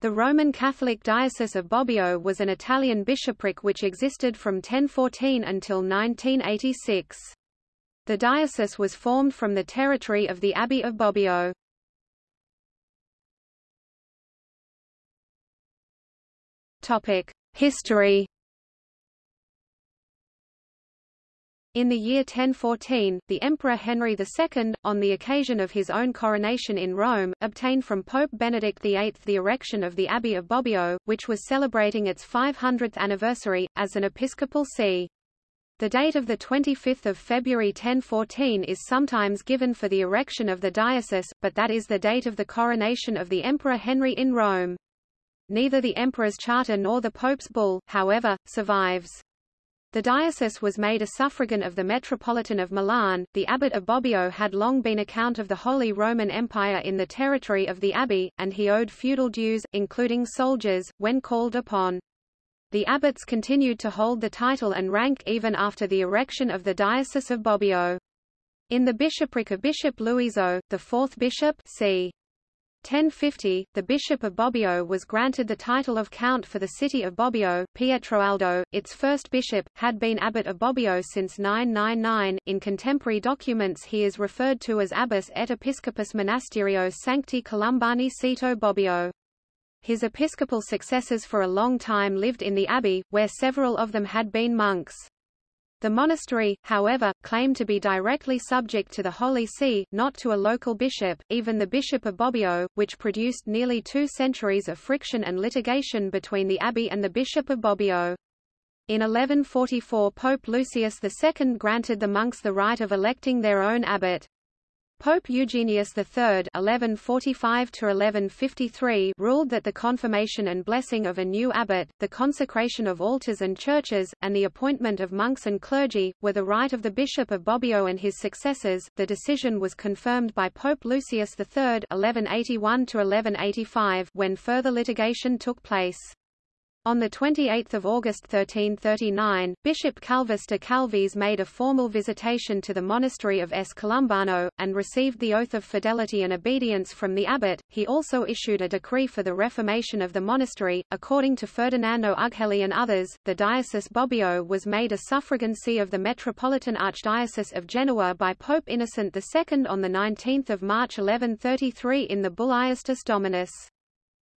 The Roman Catholic Diocese of Bobbio was an Italian bishopric which existed from 1014 until 1986. The diocese was formed from the territory of the Abbey of Bobbio. History In the year 1014, the Emperor Henry II, on the occasion of his own coronation in Rome, obtained from Pope Benedict VIII the erection of the Abbey of Bobbio, which was celebrating its 500th anniversary, as an episcopal see. The date of 25 February 1014 is sometimes given for the erection of the diocese, but that is the date of the coronation of the Emperor Henry in Rome. Neither the emperor's charter nor the pope's bull, however, survives. The diocese was made a suffragan of the Metropolitan of Milan. The abbot of Bobbio had long been a count of the Holy Roman Empire in the territory of the abbey, and he owed feudal dues, including soldiers, when called upon. The abbots continued to hold the title and rank even after the erection of the Diocese of Bobbio. In the bishopric of Bishop Luiso, the fourth bishop c. 1050, the Bishop of Bobbio was granted the title of Count for the city of Bobbio. Pietro Aldo, its first bishop, had been abbot of Bobbio since 999. In contemporary documents he is referred to as Abbas et Episcopus Monasterio Sancti Columbani Sito Bobbio. His episcopal successors for a long time lived in the abbey, where several of them had been monks. The monastery, however, claimed to be directly subject to the Holy See, not to a local bishop, even the Bishop of Bobbio, which produced nearly two centuries of friction and litigation between the abbey and the Bishop of Bobbio. In 1144 Pope Lucius II granted the monks the right of electing their own abbot. Pope Eugenius III (1145–1153) ruled that the confirmation and blessing of a new abbot, the consecration of altars and churches, and the appointment of monks and clergy were the right of the Bishop of Bobbio and his successors. The decision was confirmed by Pope Lucius III (1181–1185) when further litigation took place. On 28 August 1339, Bishop Calvus de Calvis made a formal visitation to the monastery of S. Columbano, and received the oath of fidelity and obedience from the abbot. He also issued a decree for the reformation of the monastery. According to Ferdinando Ughelli and others, the diocese Bobbio was made a suffragan see of the Metropolitan Archdiocese of Genoa by Pope Innocent II on 19 March 1133 in the Bull Iustus Dominus.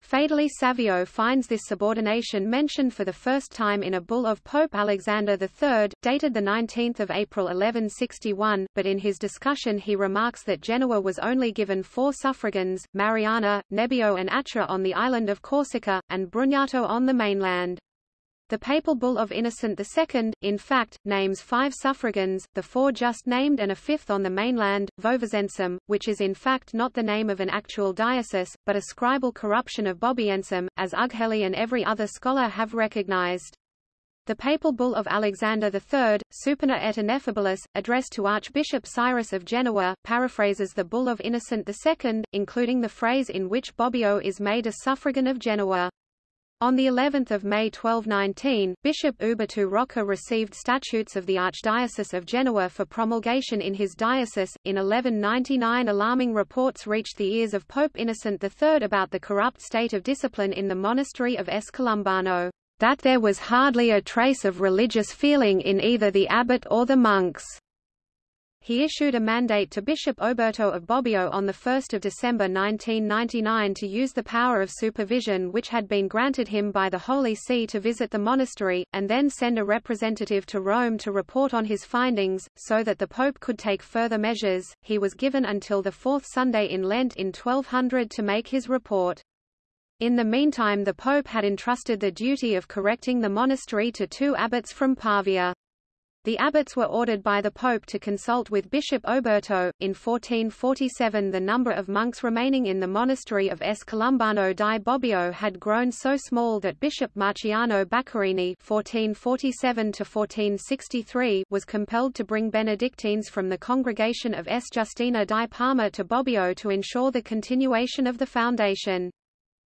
Fedeli Savio finds this subordination mentioned for the first time in a bull of Pope Alexander III, dated 19 April 1161, but in his discussion he remarks that Genoa was only given four suffragans, Mariana, Nebbio and Accia on the island of Corsica, and Brugnato on the mainland. The papal bull of Innocent II, in fact, names five suffragans, the four just named and a fifth on the mainland, Vovozensum, which is in fact not the name of an actual diocese, but a scribal corruption of Bobbiensum, as Ughelli and every other scholar have recognized. The papal bull of Alexander III, Supina et Ineffabilis, addressed to Archbishop Syrus of Genoa, paraphrases the bull of Innocent II, including the phrase in which Bobbio is made a suffragan of Genoa. On the 11th of May 1219, Bishop Uberto Rocca received statutes of the Archdiocese of Genoa for promulgation in his diocese. In 1199 alarming reports reached the ears of Pope Innocent III about the corrupt state of discipline in the monastery of S. Columbano, that there was hardly a trace of religious feeling in either the abbot or the monks. He issued a mandate to Bishop Oberto of Bobbio on 1 December 1999 to use the power of supervision which had been granted him by the Holy See to visit the monastery, and then send a representative to Rome to report on his findings, so that the Pope could take further measures. He was given until the fourth Sunday in Lent in 1200 to make his report. In the meantime the Pope had entrusted the duty of correcting the monastery to two abbots from Pavia. The abbots were ordered by the Pope to consult with Bishop Oberto. In 1447 the number of monks remaining in the monastery of S. Columbano di Bobbio had grown so small that Bishop Marciano Baccarini (1447–1463) was compelled to bring Benedictines from the congregation of S. Justina di Parma to Bobbio to ensure the continuation of the foundation.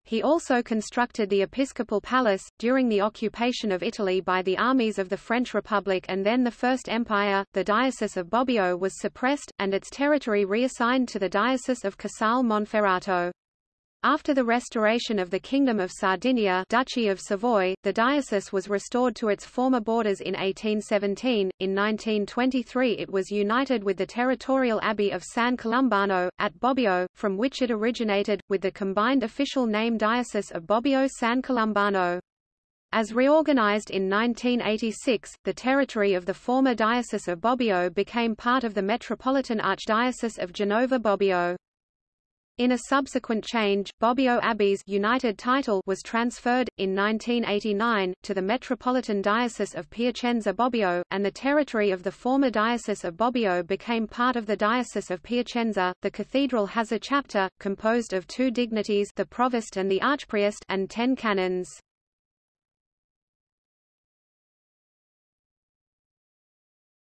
He also constructed the Episcopal Palace, during the occupation of Italy by the armies of the French Republic and then the First Empire. The Diocese of Bobbio was suppressed, and its territory reassigned to the Diocese of Casale Monferrato. After the restoration of the Kingdom of Sardinia Duchy of Savoy, the diocese was restored to its former borders in 1817. In 1923 it was united with the territorial abbey of San Columbano, at Bobbio, from which it originated, with the combined official name Diocese of Bobbio-San Columbano. As reorganized in 1986, the territory of the former Diocese of Bobbio became part of the Metropolitan Archdiocese of Genova-Bobbio. In a subsequent change, Bobbio Abbey's united title was transferred, in 1989, to the Metropolitan Diocese of Piacenza-Bobbio, and the territory of the former Diocese of Bobbio became part of the Diocese of Piacenza. The cathedral has a chapter, composed of two dignities the provost and the archpriest and ten canons.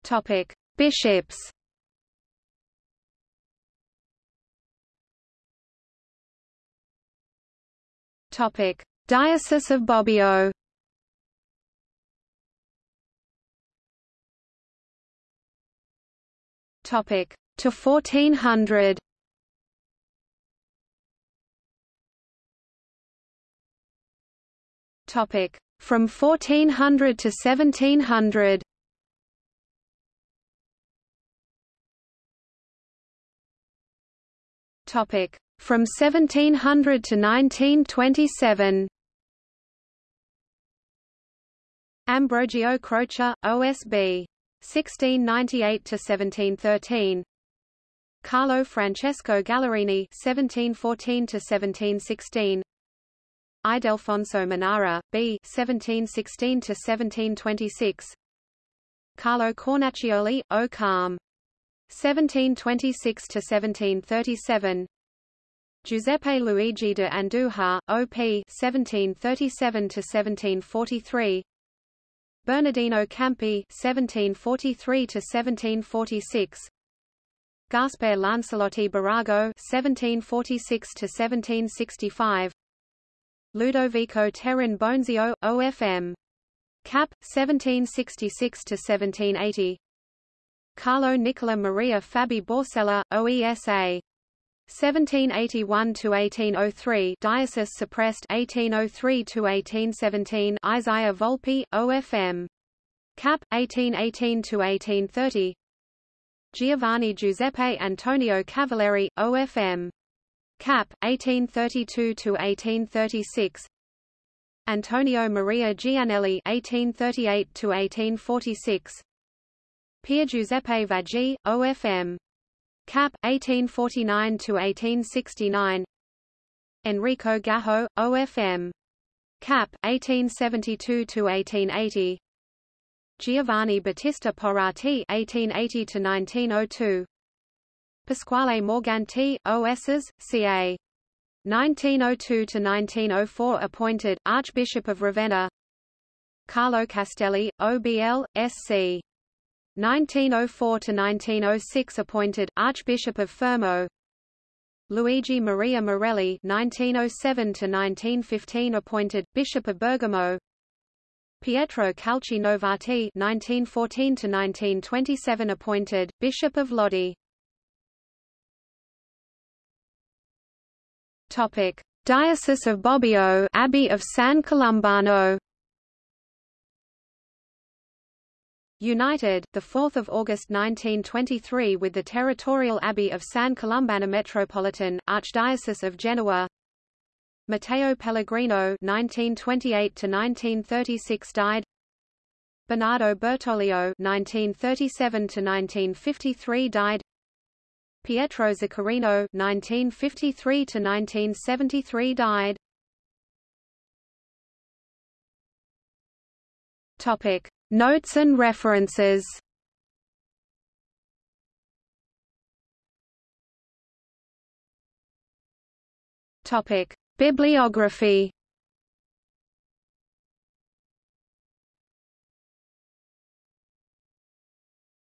Topic: Bishops Topic: Diocese of Bobbio. Topic: to 1400. Topic: from 1400 to 1700. Topic: from 1700 to 1927 Ambrogio Croce, OSB. 1698–1713 Carlo Francesco Gallerini 1714–1716 Ildefonso Manara, B. 1716–1726 Carlo Cornacchioli, O. Carm. 1726–1737 Giuseppe Luigi de Andujar, OP 1737–1743 Bernardino Campi 1743–1746 Gaspar Lancelotti Barago 1746–1765 Ludovico Terrin Bonzio, OFM. Cap. 1766–1780 Carlo Nicola Maria Fabi Borsella, OESA 1781 to 1803 Diocese suppressed 1803 to 1817 Isaiah Volpi OFM Cap 1818 to 1830 Giovanni Giuseppe Antonio Cavalieri OFM Cap 1832 to 1836 Antonio Maria Gianelli 1838 to 1846 Pier Giuseppe Vaggi OFM Cap. 1849–1869 Enrico Gajo, OFM. Cap. 1872–1880 Giovanni Battista Porati 1880–1902 Pasquale Morganti, OSs, ca. 1902–1904 appointed, Archbishop of Ravenna Carlo Castelli, OBL, SC. 1904–1906 appointed, Archbishop of Fermo. Luigi Maria Morelli 1907–1915 appointed, Bishop of Bergamo. Pietro Calchi Novati 1914–1927 appointed, Bishop of Lodi. Topic. Diocese of Bobbio Abbey of San Columbano United, 4 August 1923 with the territorial abbey of San Columbano Metropolitan, Archdiocese of Genoa. Matteo Pellegrino 1928–1936 died. Bernardo Bertoglio 1937–1953 died. Pietro Zaccarino 1953–1973 died Topic Notes and references Topic: Bibliography.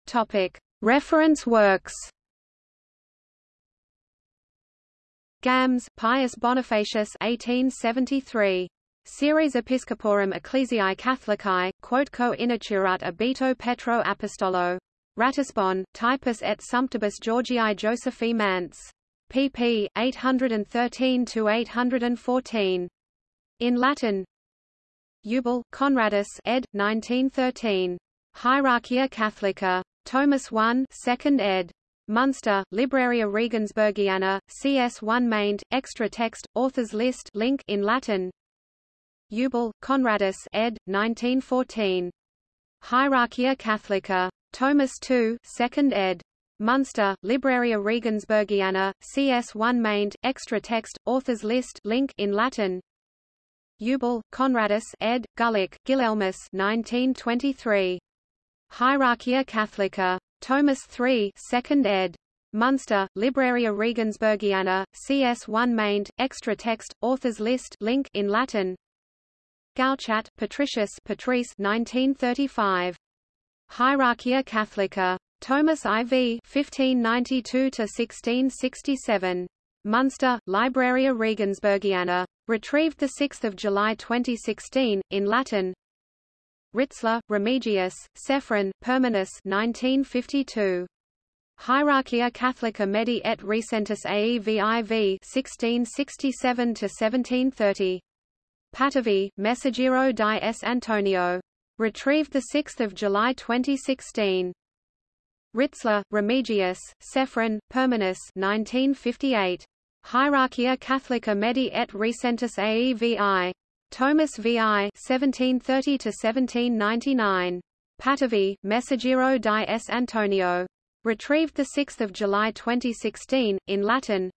Topic: Reference works. Gams, Pius Bonifacius 1873. Series Episcoporum Ecclesiae Catholicae, quotquo initurat abito Petro Apostolo. Ratisbon, Typus et Sumptibus Georgii Josephi Manz. pp. 813–814. In Latin Eubel, Conradus ed. 1913. Hierarchia Catholica. Tomus 1 2nd ed. Munster, Libraria Regensburgiana, CS1 maint, extra text, authors list link in Latin Eubel, Conradus ed. 1914. Hierarchia Catholica. Tomus II 2nd ed. Munster, Libraria Regensburgiana, CS1 maint, extra text, authors list link in Latin Eubel, Conradus ed. Gulik, Guilhelmus 1923. Hierarchia Catholica. Tomus III 2nd ed. Munster, Libraria Regensburgiana, CS1 maint, extra text, authors list link in Latin Gauchat, Patricius Patrice 1935. Hierarchia Catholica. Tomus IV 1592–1667. Munster, Libraria Regensburgiana. Retrieved 6 July 2016, in Latin Ritzler, Remigius, Sefrin, Pirminus 1952. Hierarchia Catholica Medi et Recentis Aeviv 1667–1730. Patavi, Messaggero di S. Antonio. Retrieved 6 July 2016. Ritzler, Remigius, Sefrin, Pirminus 1958. Hierarchia Catholica Medi et Recentis Aevi. Tomus VI 1730–1799. Patavi, Messaggero di S. Antonio. Retrieved 6 July 2016, in Latin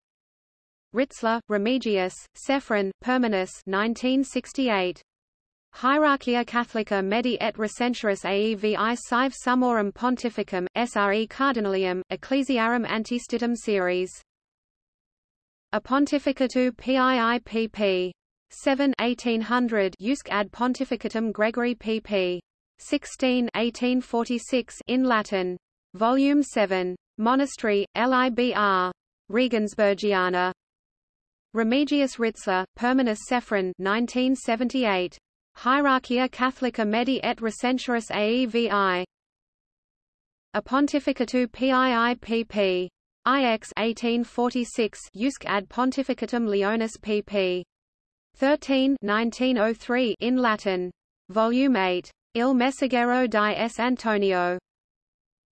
Ritzler, Remigius, Sefrin, Pirminus 1968. Hierarchia Catholica Medi et Recentius Aevi Sive Summorum Pontificum, Sre Cardinalium, Ecclesiarum Antistitum Series. A Pontificatu Piipp. 7 1800 Usque ad Pontificatum Gregory pp. 16 1846 in Latin. Volume 7. Monastery, Libr. Regensburgiana. Remigius Ritzler, Pirminus Sefrin 1978. Hierarchia Catholica Medi et Recentius Aevi. A Pontificatu Piipp. IX 1846 Usque ad Pontificatum Leonis pp. 13 1903 in Latin. Volume 8. Il Messaggero di S. Antonio.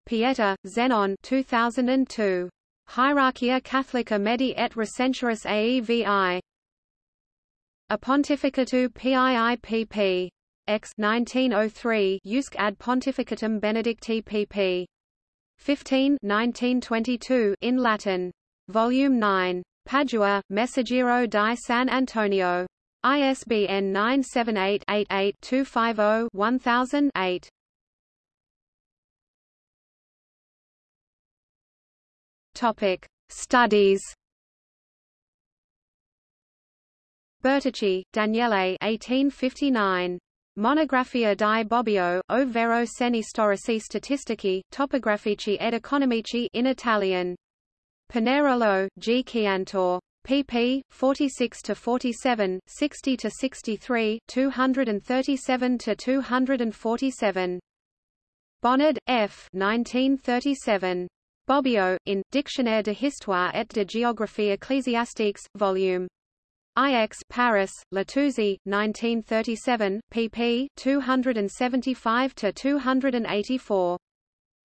Pięta, Zenon 2002. Hierarchia Catholica Medi et Recentius Aevi. A Pontificatu Piipp. X 1903 Usque ad Pontificatum Benedicti pp. 15 1922 in Latin. Volume 9. Padua, Messaggero di San Antonio. ISBN 978 88 250 1000 Topic: Studies. Bertucci, Daniele 1859. Monografia di Bobbio, o vero segni storici statistici, topografici ed economici in Italian. Pinerolo, G. Chiantor. pp. 46–47, 60–63, 237–247. Bonnard, F. 1937. Bobbio, in, Dictionnaire de Histoire et de Géographie Ecclésiastique, Vol. IX Paris, Letouzey, 1937, pp. 275–284.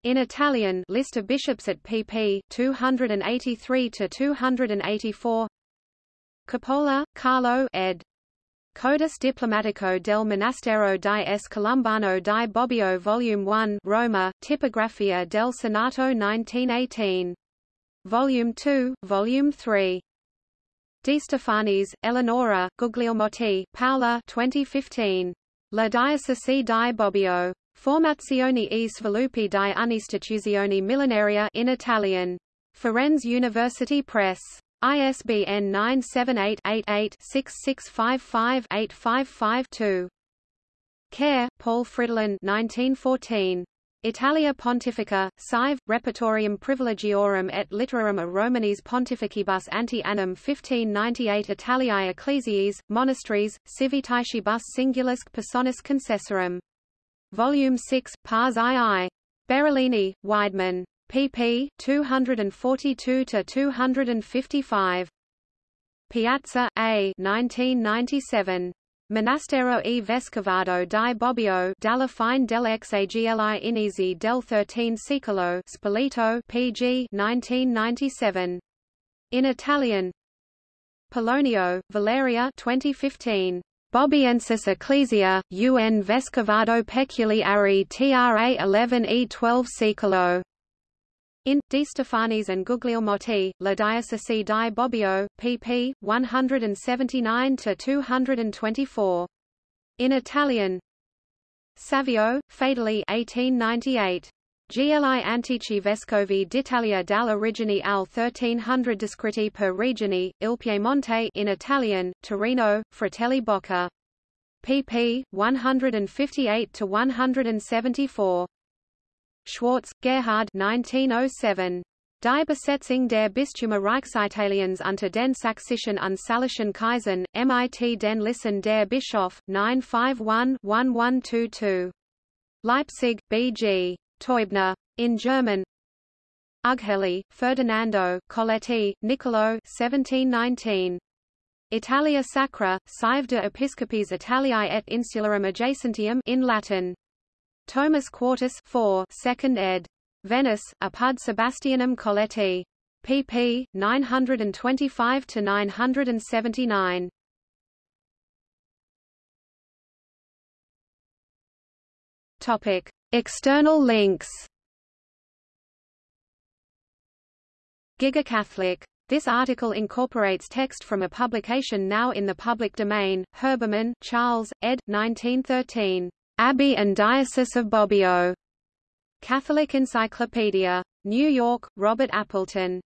In Italian list of bishops at pp. 283–284 Coppola, Carlo ed. Codus Diplomatico del Monastero di S. Columbano di Bobbio Volume 1 Roma, Tipografia del Senato 1918. Volume 2, Volume 3. Di Stefanis, Eleonora, Guglielmotti, Paola 2015. La Diocesi di Bobbio. Formazione e sviluppi di un'istituzione millenaria in Italian. Firenze University Press. ISBN 978-88-6655-855-2. Kehr, Paul Fridolin 1914. Italia Pontifica, Sive, Repertorium Privilegiorum et Literarum a Romanis Pontificibus ante annum 1598 Italiae Ecclesiae, Monasteries, Civitaticibus Singulusque Personis Concessorum. Volume 6, Pars II. Berolini, Weidmann. Pp. 242 to 255. Piazza, A. 1997. Monastero e Vescovado di Bobbio dalla fine dell'Exagli inizi del XIII secolo Spoleto pg 1997. In Italian Polonio, Valeria 2015. Bobbiensis Ecclesia, un Vescovado peculiare tra 11 e 12 secolo. In, Di Stefanis and Guglielmotti, La Diocesi di Bobbio, pp. 179–224. In Italian Savio, Fedeli 1898. Gli Antichi Vescovi d'Italia dall'origine al 1300 descritti per regioni, il Piemonte in Italian, Torino, Fratelli Bocca. pp. 158–174. Schwarz, Gerhard 1907. Die Besetzung der Bistümer Reichsitaliens unter den Sächsischen und Salischen Kaisern, mit den Listen der Bischof, 951-1122. Leipzig, B.G. Teubner. In German Ughelli, Ferdinando, Coletti, Niccolo 1719. Italia Sacra, Sive de Episcopis Italiae et Insularum Adjacentium in Latin. Tomus Quartus 4 2nd ed. Venice, Apud Sebastianum Coletti. pp. 925–979. Topic. External links GigaCatholic. This article incorporates text from a publication now in the public domain, Herbermann, Charles, ed. 1913. Abbey and Diocese of Bobbio. Catholic Encyclopedia. New York, Robert Appleton.